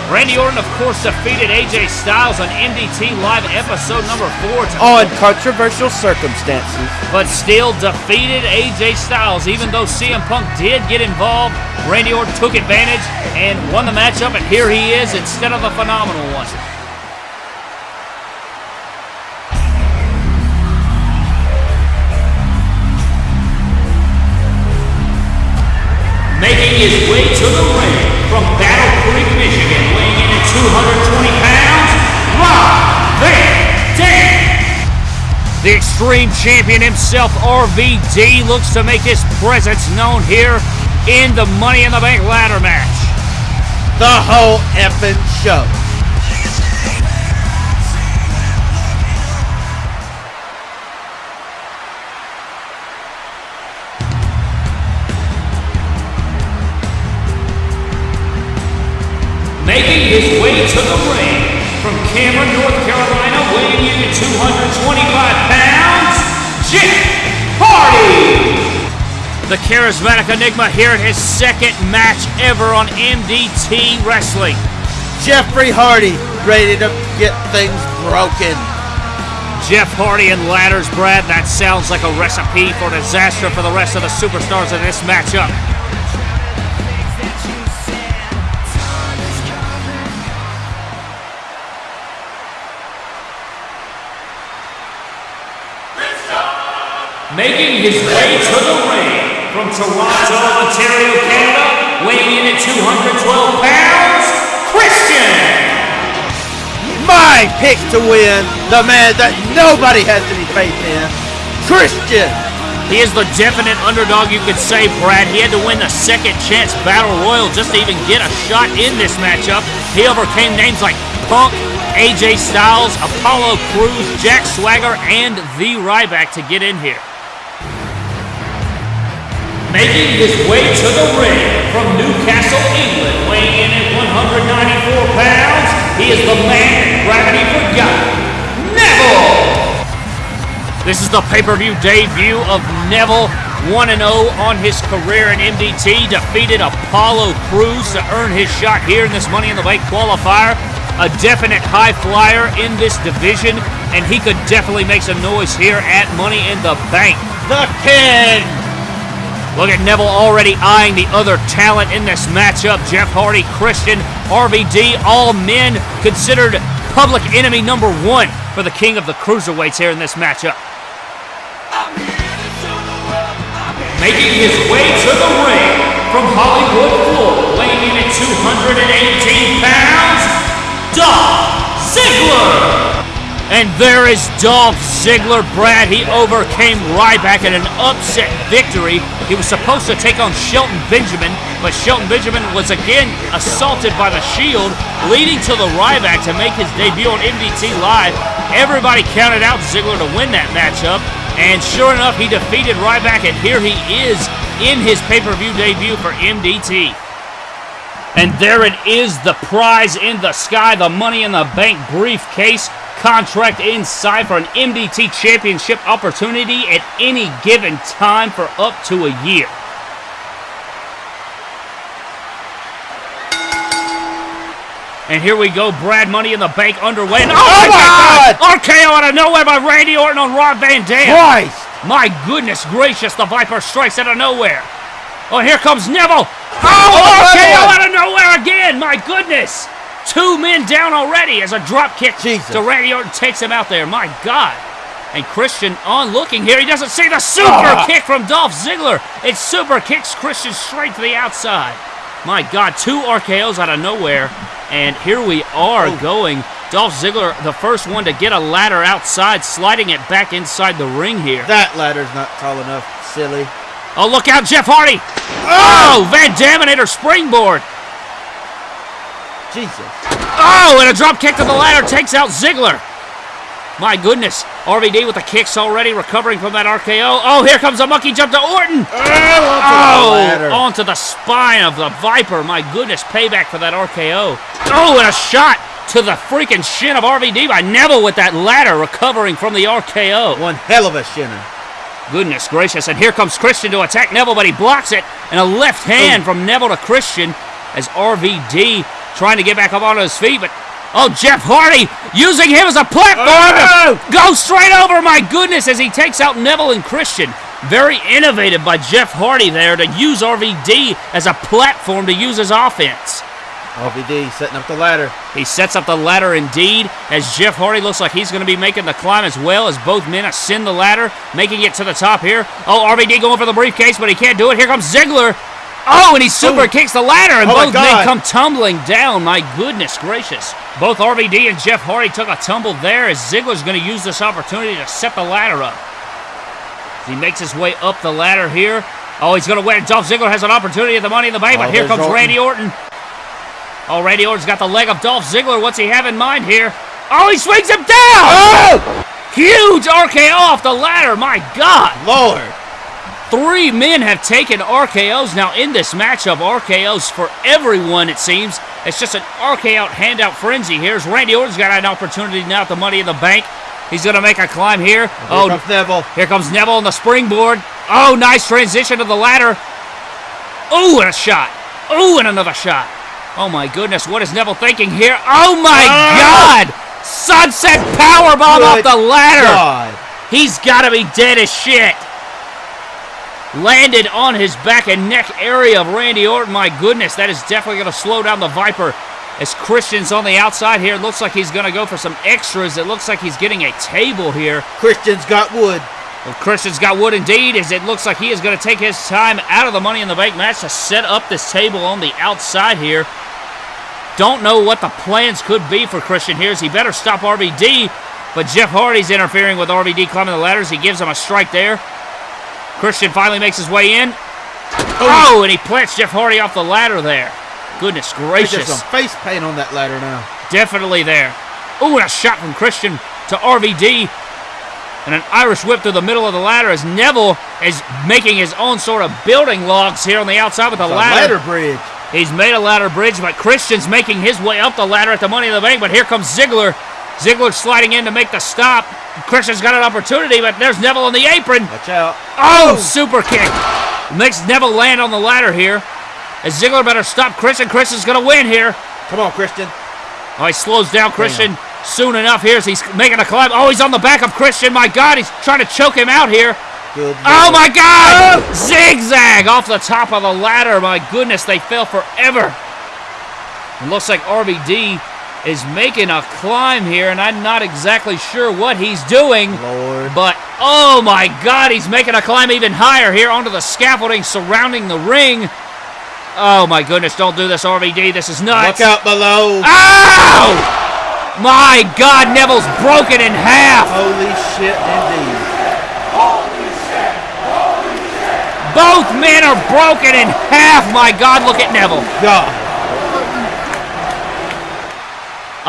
Randy Orton, of course, defeated AJ Styles on MDT Live episode number four, to- On controversial circumstances. but still defeated AJ Styles. Even though CM Punk did get involved, Randy Orton took advantage and won the matchup, and here he is instead of the phenomenal one. making his way to the ring The Extreme Champion himself, RVD, looks to make his presence known here in the Money in the Bank ladder match. The whole effing show. Making his way to the ring from Cameron, North weighing in at 225 pounds, Jeff Hardy. The charismatic Enigma here in his second match ever on MDT Wrestling. Jeffrey Hardy ready to get things broken. Jeff Hardy and ladders, Brad. That sounds like a recipe for disaster for the rest of the superstars in this matchup. To the ring from Toronto, Ontario, Canada, weighing in at 212 pounds, Christian. My pick to win, the man that nobody has any faith in, Christian. He is the definite underdog, you could say, Brad. He had to win the second chance battle royal just to even get a shot in this matchup. He overcame names like Punk, AJ Styles, Apollo Crews, Jack Swagger, and The Ryback to get in here. Making his way to the ring from Newcastle, England, weighing in at 194 pounds, he is the man gravity forgot, Neville! This is the pay-per-view debut of Neville, 1-0 on his career in MDT, defeated Apollo Crews to earn his shot here in this Money in the Bank qualifier. A definite high flyer in this division, and he could definitely make some noise here at Money in the Bank. The King. Look at Neville already eyeing the other talent in this matchup. Jeff Hardy, Christian, RVD, all men considered public enemy number one for the king of the cruiserweights here in this matchup. Making his way to the ring from Hollywood, Florida, weighing in at 218 pounds, Dolph Ziggler. And there is Dolph Ziggler, Brad. He overcame Ryback in an upset victory. He was supposed to take on Shelton Benjamin, but Shelton Benjamin was again assaulted by the Shield, leading to the Ryback to make his debut on MDT Live. Everybody counted out Ziggler to win that matchup, and sure enough, he defeated Ryback, and here he is in his pay-per-view debut for MDT. And there it is, the prize in the sky, the Money in the Bank briefcase contract inside for an MDT championship opportunity at any given time for up to a year. And here we go, Brad Money in the Bank underway. And oh, Oh my my God! RKO out of nowhere by Randy Orton on Rob Van Dam. Christ. My goodness gracious, the Viper strikes out of nowhere. Oh, here comes Neville. Oh, Oh, RKO out of nowhere again. My goodness. Two men down already as a drop kick Jesus. to Randy Orton takes him out there. My God. And Christian on looking here. He doesn't see the super Ah. kick from Dolph Ziggler. It super kicks Christian straight to the outside. My God, two RKOs out of nowhere. And here we are Oh. going. Dolph Ziggler, the first one to get a ladder outside, sliding it back inside the ring here. That ladder's not tall enough, silly. Oh, look out, Jeff Hardy! Oh, Van Daminator springboard! Jesus. Oh, and a drop kick to the ladder takes out Ziggler. My goodness, RVD with the kicks already, recovering from that RKO. Oh, here comes a monkey jump to Orton! Oh, Oh, onto the spine of the Viper. My goodness, payback for that RKO. Oh, and a shot to the freaking shin of RVD by Neville with that ladder, recovering from the RKO. One hell of a shinner. Goodness gracious. And here comes Christian to attack Neville, but he blocks it. And a left oh. hand from Neville to Christian as RVD trying to get back up onto his feet. But, oh, Jeff Hardy using him as a platform Oh! to go straight over. My goodness, as he takes out Neville and Christian. Very innovative by Jeff Hardy there to use RVD as a platform to use his offense. RVD setting up the ladder. He sets up the ladder indeed, as Jeff Hardy looks like he's going to be making the climb as well as both men ascend the ladder, making it to the top here. Oh, RVD going for the briefcase, but he can't do it. Here comes Ziggler. Oh, and he super Oh. kicks the ladder, and Oh both men come tumbling down. My goodness gracious. Both RVD and Jeff Hardy took a tumble there as Ziggler's going to use this opportunity to set the ladder up. He makes his way up the ladder here. Oh, he's going to win. Dolph Ziggler has an opportunity at the Money in the Bank, oh, but Oh, here comes Orton. Randy Orton. Oh, Randy Orton's got the leg of Dolph Ziggler. What's he have in mind here? Oh, he swings him down! Oh! Huge RKO off the ladder. My God. Lord. Three men have taken RKOs now in this matchup. RKOs for everyone, it seems. It's just an RKO handout frenzy. Here's Randy Orton's got an opportunity now at the Money in the Bank. He's going to make a climb here. Here oh, comes Neville. here comes Neville on the springboard. Oh, nice transition to the ladder. Oh, and a shot. Oh, and another shot. Oh my goodness, what is Neville thinking here? Oh my Ah! God! Sunset powerbomb off the ladder. God. He's got to be dead as shit. Landed on his back and neck area of Randy Orton. My goodness, that is definitely going to slow down the Viper. As Christian's on the outside here, it looks like he's going to go for some extras. It looks like he's getting a table here. Christian's got wood. Well, Christian's got wood indeed, as it looks like he is going to take his time out of the Money in the Bank match to set up this table on the outside here. Don't know what the plans could be for Christian here, as he better stop RVD, but Jeff Hardy's interfering with RVD climbing the ladders. He gives him a strike there. Christian finally makes his way in. Oh. oh, and he plants Jeff Hardy off the ladder there. Goodness gracious. just some face paint on that ladder now. Definitely there. Oh, and a shot from Christian to RVD. And an Irish whip through the middle of the ladder as Neville is making his own sort of building logs here on the outside with a The ladder. ladder bridge. He's made a ladder bridge, but Christian's making his way up the ladder at the Money in the Bank. But here comes Ziggler. Ziggler sliding in to make the stop. Christian's got an opportunity, but there's Neville on the apron. Watch out. Oh, super kick. Makes Neville land on the ladder here. As Ziggler better stop Christian. Christian's going to win here. Come on, Christian. Oh, he slows down Christian soon enough here as he's making a climb. Oh, he's on the back of Christian. My God, he's trying to choke him out here. Good. Oh, my God! Oh. Zigzag off the top of the ladder. My goodness, they fell forever. It looks like RVD is making a climb here, and I'm not exactly sure what he's doing. Lord. But, oh my God, he's making a climb even higher here onto the scaffolding surrounding the ring. Oh my goodness, don't do this, RVD. This is nuts. Look out below. Ow! My God, Neville's broken in half. Holy shit, indeed. Holy shit, holy shit. Both men are broken in half. My God, look at Neville. God.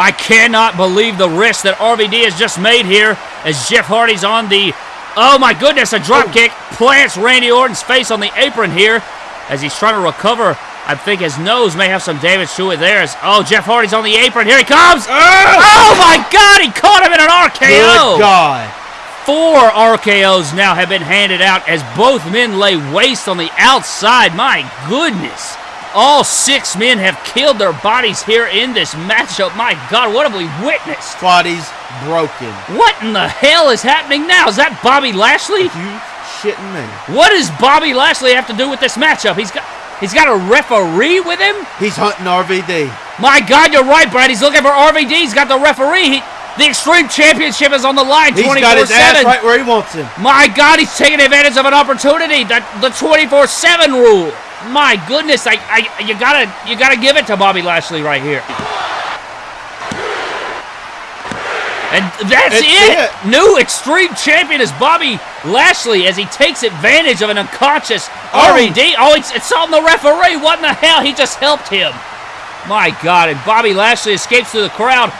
I cannot believe the risk that RVD has just made here as Jeff Hardy's on the. Oh my goodness, a drop oh. kick plants Randy Orton's face on the apron here as he's trying to recover. I think his nose may have some damage to it there. As, oh, Jeff Hardy's on the apron. Here he comes. Ah! Oh my God, he caught him in an RKO. Good God. Four RKOs now have been handed out as both men lay waste on the outside. My goodness. All six men have killed their bodies here in this matchup. My God, what have we witnessed? Body's broken. What in the hell is happening now? Is that Bobby Lashley? You shitting me. What does Bobby Lashley have to do with this matchup? He's got he's got a referee with him? He's hunting RVD. My God, you're right, Brad. He's looking for RVD. He's got the referee. He, the Extreme Championship is on the line He's 24 got his ass 7. right where he wants him. My God, he's taking advantage of an opportunity. That the 24/7 rule. My goodness, I, I, you gotta, you gotta give it to Bobby Lashley right here. And that's it. it. New Extreme Champion is Bobby Lashley as he takes advantage of an unconscious Oh. RVD. Oh, it's, it's on the referee. What in the hell? He just helped him. My God, and Bobby Lashley escapes through the crowd.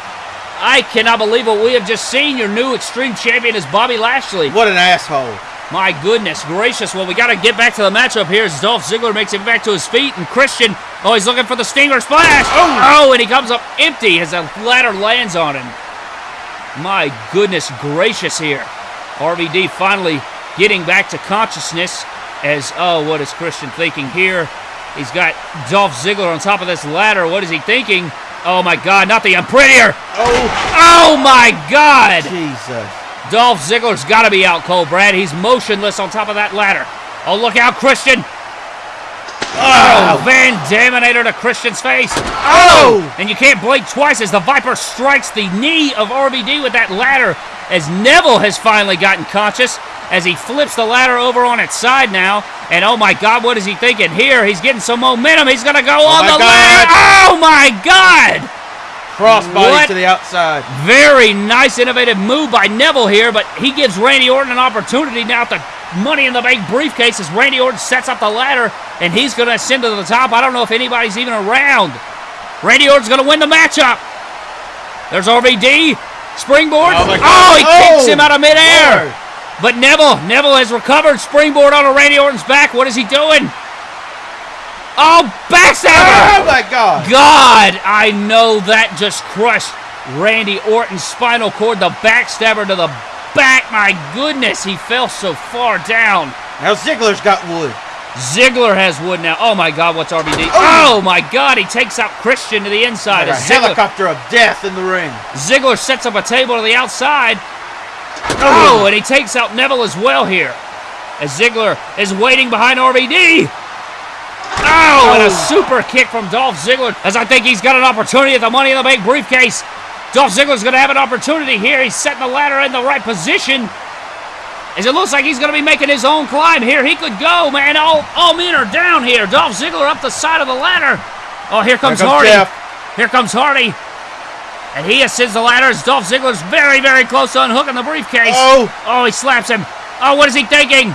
I cannot believe what we have just seen. Your new Extreme Champion is Bobby Lashley. What an asshole. My goodness gracious. Well, we got to get back to the matchup here as Dolph Ziggler makes it back to his feet. And Christian, oh, he's looking for the Stinger Splash. Oh, oh and he comes up empty as the ladder lands on him. My goodness gracious here. RVD finally getting back to consciousness as, oh, what is Christian thinking here? He's got Dolph Ziggler on top of this ladder. What is he thinking? Oh, my God, not the Unprettier. Oh, Oh, my God. Jesus. Dolph Ziggler's got to be out cold, Brad. He's motionless on top of that ladder. Oh, look out, Christian. Oh, Van Daminator to Christian's face. Oh! And you can't blink twice as the Viper strikes the knee of RVD with that ladder as Neville has finally gotten conscious as he flips the ladder over on its side now. And oh my God, what is he thinking here? He's getting some momentum. He's going to go oh, on the God. ladder. Oh my God! Crossbody What? to the outside. Very nice, innovative move by Neville here, but he gives Randy Orton an opportunity now at the Money in the Bank briefcase as Randy Orton sets up the ladder and he's going to ascend to the top. I don't know if anybody's even around. Randy Orton's going to win the matchup. There's RVD. Springboard. Oh, oh God. he kicks Oh, him out of midair. Lord. But Neville, Neville has recovered. Springboard onto Randy Orton's back. What is he doing? Oh, backstabber. Oh, my God. God, I know that just crushed Randy Orton's spinal cord. The backstabber to the back. My goodness, he fell so far down. Now Ziggler's got wood. Ziggler has wood now. Oh my God, what's RVD? Oh. Oh my God, he takes out Christian to the inside. Like a Ziggler, helicopter of death in the ring. Ziggler sets up a table to the outside. Oh, oh and he takes out Neville as well here. As Ziggler is waiting behind RVD. Oh, and a Oh. super kick from Dolph Ziggler. As I think he's got an opportunity at the Money in the Bank briefcase. Dolph Ziggler's going to have an opportunity here. He's setting the ladder in the right position. As it looks like he's going to be making his own climb here. He could go, man. All, all men are down here. Dolph Ziggler up the side of the ladder. Oh, here comes, Here comes Hardy. Jeff. Here comes Hardy. And he ascends the ladder as Dolph Ziggler's very, very close to unhooking the briefcase. Oh. Oh, he slaps him. Oh, what is he thinking?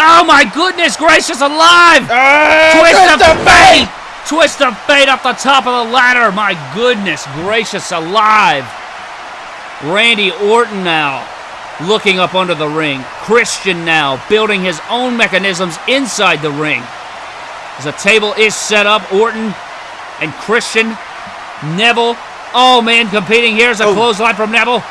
Oh, my goodness gracious alive. Ah, Twist twist of fate! Twist of fate up the top of the ladder. My goodness gracious alive. Randy Orton now looking up under the ring. Christian now building his own mechanisms inside the ring. As the table is set up, Orton and Christian, Neville, all men competing. Here's a Oh. clothesline from Neville.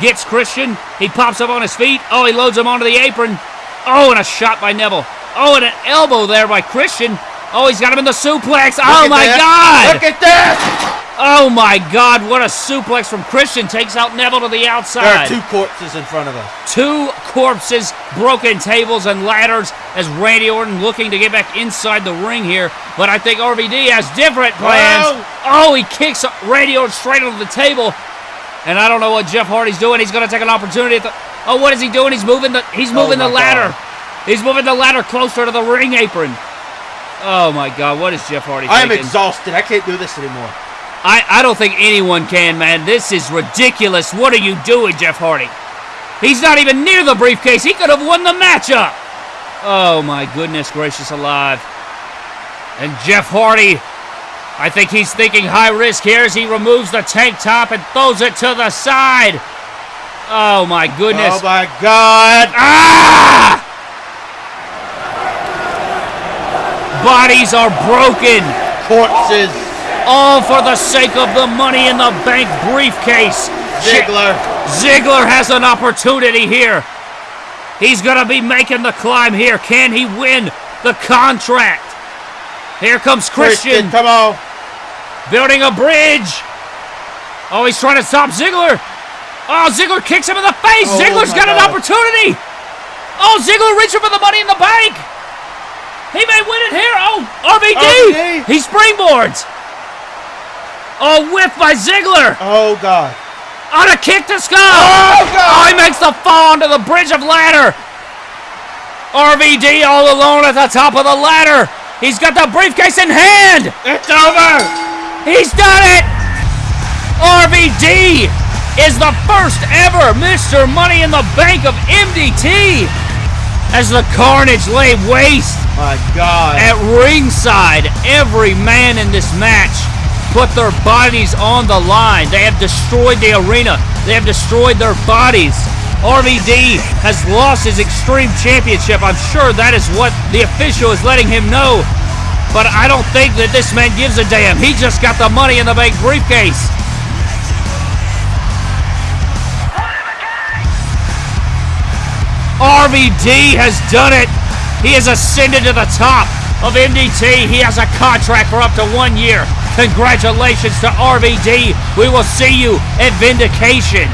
Gets Christian. He pops up on his feet. Oh, he loads him onto the apron. Oh, and a shot by Neville. Oh, and an elbow there by Christian. Oh, he's got him in the suplex. Look oh my that. God! Look at that! Oh my God! What a suplex from Christian takes out Neville to the outside. There are two corpses in front of us. Two corpses, broken tables and ladders as Randy Orton looking to get back inside the ring here. But I think RVD has different plans. Oh, he kicks Randy Orton straight onto the table. And I don't know what Jeff Hardy's doing. He's going to take an opportunity. At the, oh, what is he doing? He's moving the he's oh moving the ladder. God. He's moving the ladder closer to the ring apron. Oh my God! What is Jeff Hardy? I am exhausted. I can't do this anymore. I, I don't think anyone can, man. This is ridiculous. What are you doing, Jeff Hardy? He's not even near the briefcase. He could have won the matchup. Oh, my goodness gracious alive. And Jeff Hardy, I think he's thinking high risk here as he removes the tank top and throws it to the side. Oh, my goodness. Oh my God! Ah! Bodies are broken. Corpses. All for the sake of the money in the bank briefcase. Ziggler. Ziggler has an opportunity here. He's going to be making the climb here. Can he win the contract? Here comes Christian, Come on. building a bridge. Oh, he's trying to stop Ziggler. Oh, Ziggler kicks him in the face. Oh, Ziggler's got an opportunity. Oh, Ziggler reaching for the money in the bank. He may win it here. Oh, RVD. RVD. He springboards. Oh, whiff by Ziggler. Oh God. On a kick to skull. Oh, God. Oh, he makes the fall onto the bridge of ladder. RVD all alone at the top of the ladder. He's got the briefcase in hand. It's over. He's done it. RVD is the first ever Mr. Money in the Bank of MDT. As the carnage lay waste My God. at ringside, every man in this match put their bodies on the line. They have destroyed the arena. They have destroyed their bodies. RVD has lost his Extreme Championship. I'm sure that is what the official is letting him know. But I don't think that this man gives a damn. He just got the money in the bank briefcase. RVD has done it. He has ascended to the top of MDT. He has a contract for up to one year. Congratulations to RVD. We will see you at Vindication.